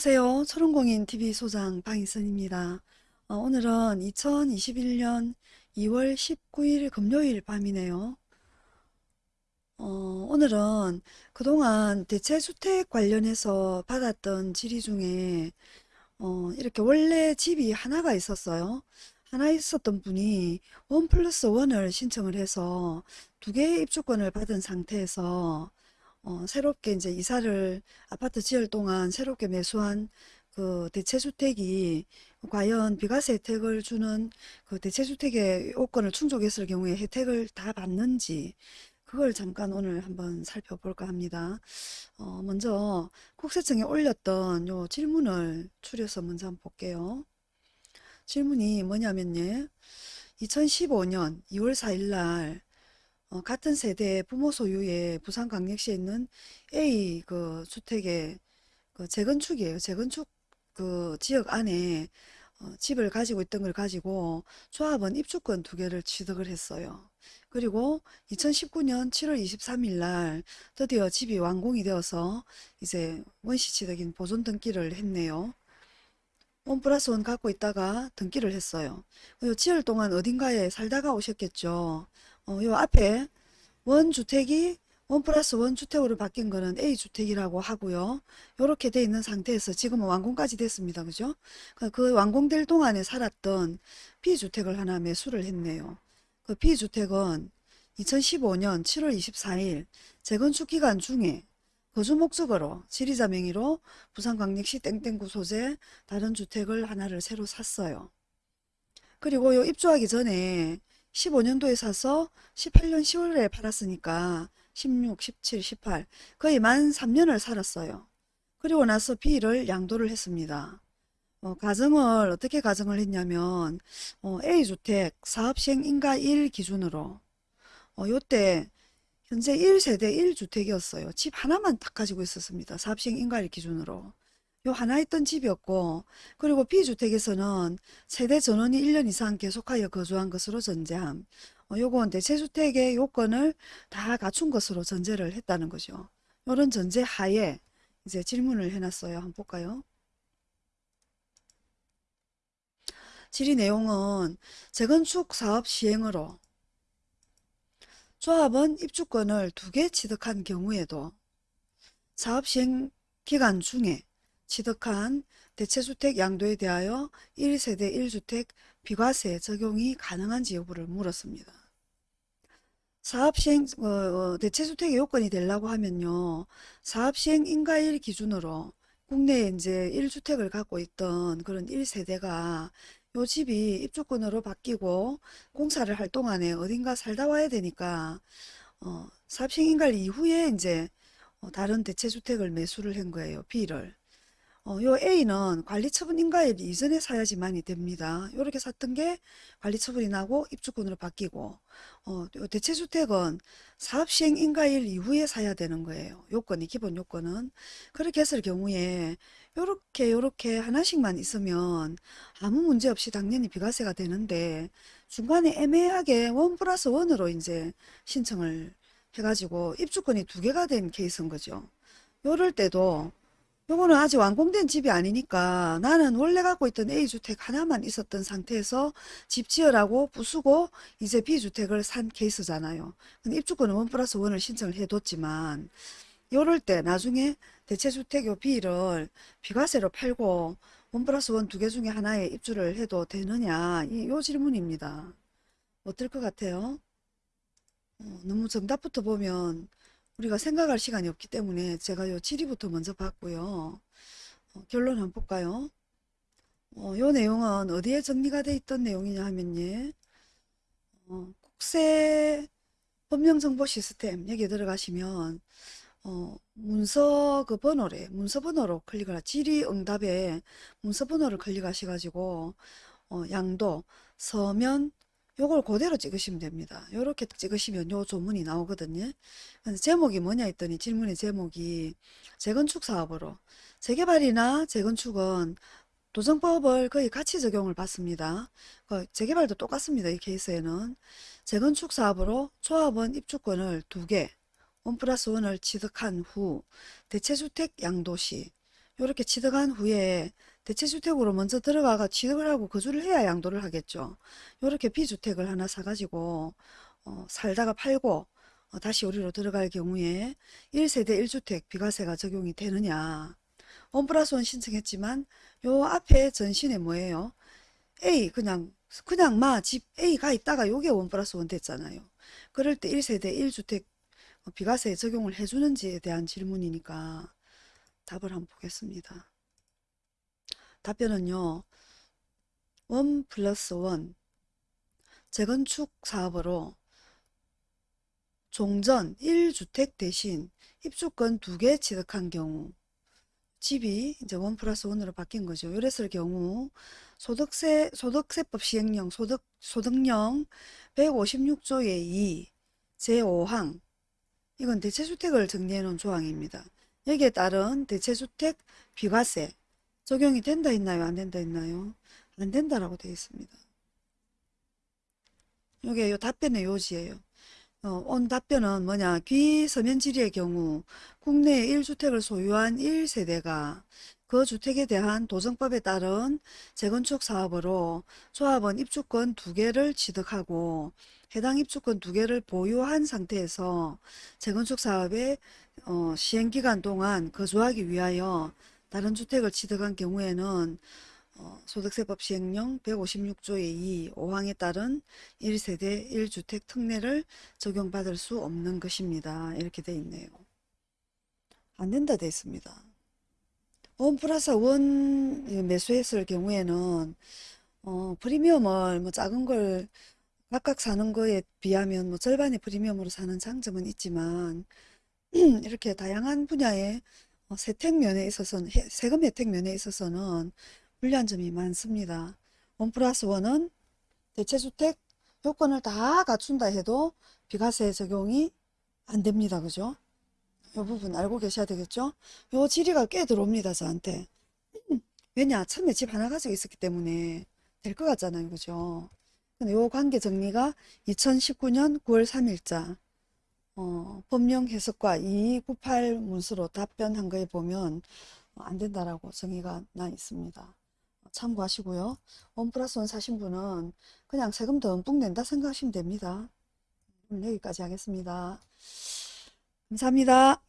안녕하세요. 초롱공인 TV 소장 방희선입니다. 어, 오늘은 2021년 2월 19일 금요일 밤이네요. 어, 오늘은 그동안 대체주택 관련해서 받았던 질의 중에 어, 이렇게 원래 집이 하나가 있었어요. 하나 있었던 분이 원 플러스 원을 신청을 해서 두 개의 입주권을 받은 상태에서 어, 새롭게 이제 이사를 아파트 지을 동안 새롭게 매수한 그 대체주택이 과연 비과세 혜택을 주는 그 대체주택의 요건을 충족했을 경우에 혜택을 다 받는지 그걸 잠깐 오늘 한번 살펴볼까 합니다. 어, 먼저 국세청에 올렸던 요 질문을 추려서 먼저 한번 볼게요. 질문이 뭐냐면요. 2015년 2월 4일 날 어, 같은 세대 부모 소유의 부산광역시에 있는 A 그 주택의 그 재건축이에요. 재건축 그 지역 안에 어, 집을 가지고 있던 걸 가지고 조합원 입주권 두 개를 취득을 했어요. 그리고 2019년 7월 23일 날 드디어 집이 완공이 되어서 이제 원시 취득인 보존 등기를 했네요. 원 플러스 원 갖고 있다가 등기를 했어요. 요 지을 동안 어딘가에 살다가 오셨겠죠. 어, 요 앞에 원주택이 원 플러스 원 주택으로 바뀐 거는 A주택이라고 하고요. 이렇게 돼 있는 상태에서 지금은 완공까지 됐습니다. 그죠? 그, 그 완공될 동안에 살았던 B주택을 하나 매수를 했네요. 그 B주택은 2015년 7월 24일 재건축 기간 중에 거주 목적으로 지리자 명의로 부산 광역시 땡땡구 소재 다른 주택을 하나를 새로 샀어요. 그리고 요 입주하기 전에 15년도에 사서 18년 10월에 팔았으니까 16, 17, 18 거의 만 3년을 살았어요. 그리고 나서 B를 양도를 했습니다. 어, 가정을 어떻게 가정을 했냐면 어, A주택 사업시행 인가 1 기준으로 어, 요때 현재 1세대 1주택이었어요. 집 하나만 딱 가지고 있었습니다. 사업시행 인가 1 기준으로. 요 하나 있던 집이었고 그리고 B주택에서는 세대 전원이 1년 이상 계속하여 거주한 것으로 전제함. 어, 요건 대체주택의 요건을 다 갖춘 것으로 전제를 했다는 거죠. 이런 전제 하에 이제 질문을 해놨어요. 한번 볼까요? 질의 내용은 재건축 사업 시행으로 조합은 입주권을 두 개 취득한 경우에도 사업 시행 기간 중에 취득한 대체주택 양도에 대하여 1세대 1주택 비과세 적용이 가능한지 여부를 물었습니다. 사업시행 어, 어, 대체주택의 요건이 되려고 하면요. 사업시행 인가일 기준으로 국내에 이제 1주택을 갖고 있던 그런 1세대가 요 집이 입주권으로 바뀌고 공사를 할 동안에 어딘가 살다 와야 되니까 어, 사업시행 인가일 이후에 이제 어, 다른 대체주택을 매수를 한 거예요. B를. 어, 요 A는 관리처분 인가일 이전에 사야지만이 됩니다. 이렇게 샀던 게 관리처분이 나고 입주권으로 바뀌고 어, 대체주택은 사업시행 인가일 이후에 사야 되는 거예요. 요건이 기본 요건은 그렇게 했을 경우에 요렇게 요렇게 하나씩만 있으면 아무 문제 없이 당연히 비과세가 되는데 중간에 애매하게 one plus one으로 이제 신청을 해가지고 입주권이 두 개가 된 케이스인 거죠. 요럴 때도 요거는 아직 완공된 집이 아니니까 나는 원래 갖고 있던 A주택 하나만 있었던 상태에서 집 지으라고 부수고 이제 B주택을 산 케이스잖아요. 근데 입주권은 one plus one을 신청을 해뒀지만 요럴 때 나중에 대체주택 요 B를 비과세로 팔고 원 플러스 원 두 개 중에 하나에 입주를 해도 되느냐 이 요 질문입니다. 어떨 것 같아요? 어, 너무 정답부터 보면 우리가 생각할 시간이 없기 때문에 제가 요 질의부터 먼저 봤고요. 어, 결론 한번 볼까요? 어, 요 내용은 어디에 정리가 돼 있던 내용이냐 하면요. 어, 국세 법령정보 시스템 여기 들어가시면 어, 문서 그 번호래 문서 번호로 클릭을 질의응답에 문서 번호를 클릭하셔 가지고 어, 양도 서면 요걸 그대로 찍으시면 됩니다. 요렇게 찍으시면 요 조문이 나오거든요. 제목이 뭐냐 했더니 질문의 제목이 재건축 사업으로 재개발이나 재건축은 도정법을 거의 같이 적용을 받습니다. 그 재개발도 똑같습니다. 이 케이스에는 재건축 사업으로 조합원 입주권을 두 개, 원 플러스 원을 취득한 후 대체주택 양도시 이렇게 취득한 후에 대체주택으로 먼저 들어가가 취득을 하고 거주를 해야 양도를 하겠죠. 이렇게 B주택을 하나 사가지고 어, 살다가 팔고 어, 다시 우리로 들어갈 경우에 1세대 1주택 비과세가 적용이 되느냐. 원 플러스 원 신청했지만 요 앞에 전신에 뭐예요? A 그냥 그냥 마 집 A가 있다가 요게 원 플러스 원 됐잖아요. 그럴 때 1세대 1주택 비과세 적용을 해주는지에 대한 질문이니까 답을 한번 보겠습니다. 답변은요. 원 플러스 원 재건축 사업으로 종전 1주택 대신 입주권 2개 취득한 경우 집이 이제 원 플러스 원으로 바뀐 거죠. 이랬을 경우 소득세 소득세법 시행령 소득 소득령 156조의 2 제5항 이건 대체주택을 정리해 놓은 조항입니다. 여기에 따른 대체주택 비과세 적용이 된다 했나요? 안 된다 했나요? 안 된다라고 되어 있습니다. 이게 요 답변의 요지예요. 어, 온 답변은 뭐냐 귀서면지리의 경우 국내에 1주택을 소유한 1세대가 그 주택에 대한 도정법에 따른 재건축 사업으로 조합원 입주권 두 개를 취득하고 해당 입주권 두 개를 보유한 상태에서 재건축 사업의 어, 시행기간 동안 거주하기 위하여 다른 주택을 취득한 경우에는 어, 소득세법 시행령 156조의 2, 5항에 따른 1세대 1주택 특례를 적용받을 수 없는 것입니다. 이렇게 돼 있네요. 안 된다 돼 있습니다. 원 플러스 원 매수했을 경우에는 어, 프리미엄을 뭐 작은 걸 각각 사는 거에 비하면 뭐 절반의 프리미엄으로 사는 장점은 있지만 이렇게 다양한 분야의 어, 세택 면에 있어서는 해- 세금 혜택 면에 있어서는 불리한 점이 많습니다. 원 플러스 원은 대체주택 요건을 다 갖춘다 해도 비과세 적용이 안 됩니다. 그죠? 요 부분 알고 계셔야 되겠죠? 요 지리가 꽤 들어옵니다. 저한테. 왜냐? 처음에 집 하나 가지고 있었기 때문에 될 것 같잖아요. 그죠? 요 관계 정리가 2019년 9월 3일자 어, 법령 해석과 2298 문서로 답변한 거에 보면 안 된다라고 정의가 나 있습니다. 참고하시고요. 원 플러스 원 사신 분은 그냥 세금 듬뿍 낸다 생각하시면 됩니다. 오늘 여기까지 하겠습니다. 감사합니다.